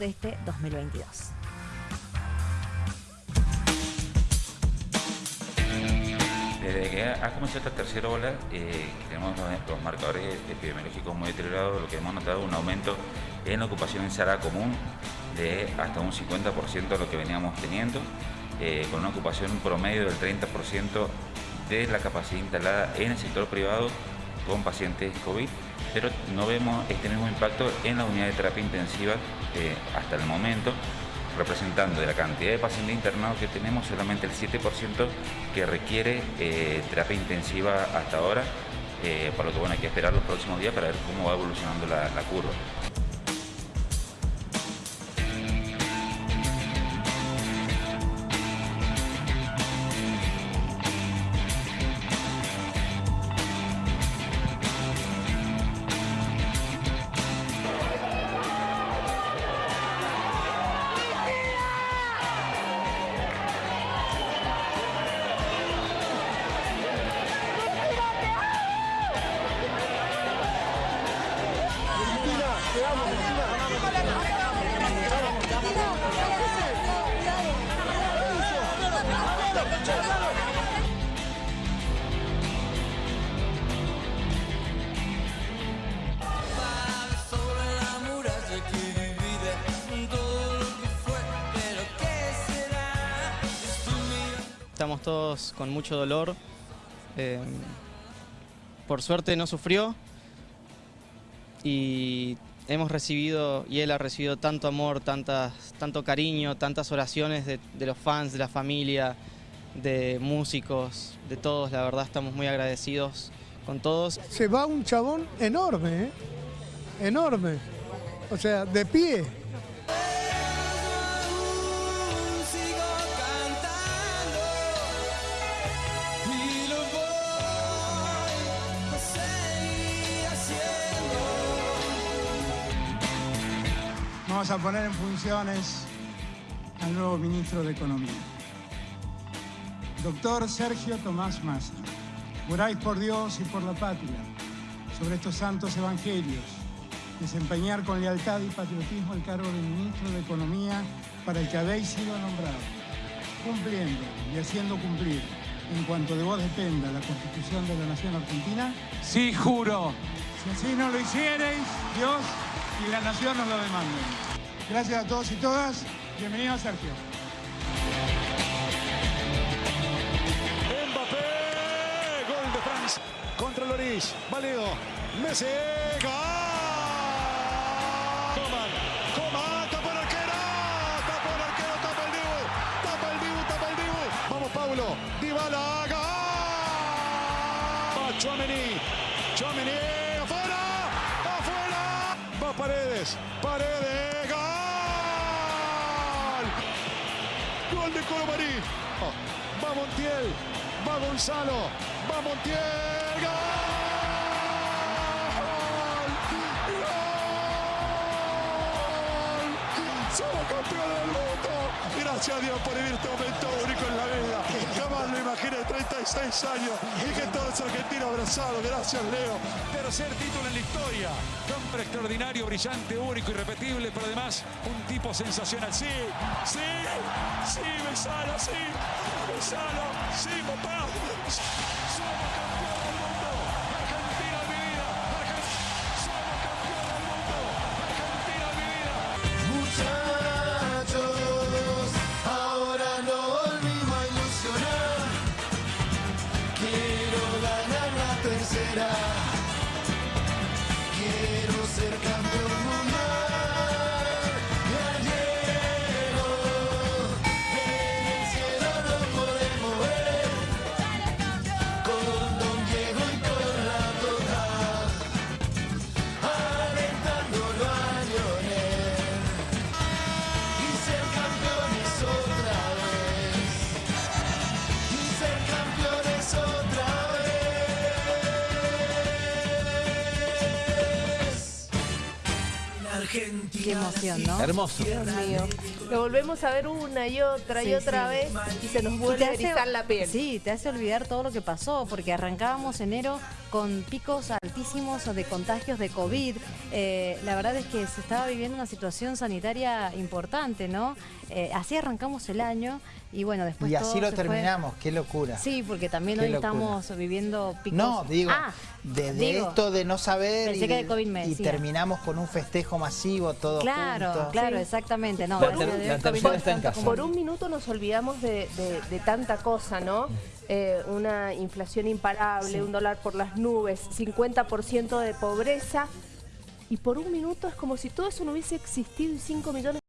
de este 2022. Desde que ha comenzado esta tercera ola, eh, tenemos los, marcadores epidemiológicos muy deteriorados, lo que hemos notado un aumento en la ocupación en sala común de hasta un 50% de lo que veníamos teniendo, eh, con una ocupación promedio del 30% de la capacidad instalada en el sector privado con pacientes COVID, pero no vemos este mismo impacto en la unidad de terapia intensiva eh, hasta el momento, representando de la cantidad de pacientes internados que tenemos solamente el 7% que requiere eh, terapia intensiva hasta ahora, eh, por lo que bueno, hay que esperar los próximos días para ver cómo va evolucionando la curva. Estamos todos con mucho dolor. Eh, por suerte no sufrió y hemos recibido y él ha recibido tanto amor, tantas, tanto cariño, tantas oraciones de, los fans, de la familia, de músicos, de todos. La verdad estamos muy agradecidos con todos. Se va un chabón enorme, ¿eh? enorme. O sea, de pie. Vamos a poner en funciones al nuevo ministro de Economía. Doctor Sergio Tomás Massa, juráis por Dios y por la patria, sobre estos santos evangelios, desempeñar con lealtad y patriotismo el cargo de ministro de Economía para el que habéis sido nombrado, cumpliendo y haciendo cumplir, en cuanto de vos dependa, la Constitución de la Nación Argentina. Sí, juro. Si así no lo hicierais, Dios y la Nación nos lo demanden. Gracias a todos y todas. Bienvenido, Sergio. Mbappé, gol de Francia contra Loris. Valeo, Messi, gol. Coman, Coman, tapa el arquero, tapa el arquero, tapa el Dibu, tapa el Dibu, tapa el Dibu. Vamos, Paulo, Dybala, gol. Afuera, afuera. Paredes, Paredes, gol. Gol de Colomarí. Va Montiel. Va Gonzalo. Va Montiel. ¡Gol! Gracias a Dios por vivir este momento único en la vida. Jamás lo imaginé, 36 años. Y que todos los argentinos abrazados. Gracias, Leo. Tercer título en la historia. Hombre extraordinario, brillante, único, irrepetible, pero además un tipo sensacional. Sí, sí, sí, Besalo, sí, Besalo, sí, papá. Somos campeones la Qué emoción, ¿no? Hermoso. Dios mío. Lo volvemos a ver una y otra y otra sí. vez y se nos vuelve a erizar la piel. Sí, te hace olvidar todo lo que pasó, porque arrancábamos enero con picos altísimos de contagios de COVID. Eh, la verdad es que se estaba viviendo una situación sanitaria importante, ¿no? Eh, así arrancamos el año y bueno, después Y todo así lo se fue- terminamos, qué locura. Sí, porque también Qué hoy locura. estamos viviendo picos. No, digo, Ah, de, de digo. esto de no saber Pensé y, que de- de COVID me y terminamos con un festejo masivo todos Claro, juntos. claro, exactamente. No, La la tercera está en casa. Por un minuto nos olvidamos de, de- de tanta cosa, ¿no? Eh, una inflación imparable, un dólar por las nubes, 50% de pobreza. Y por un minuto es como si todo eso no hubiese existido y 5 millones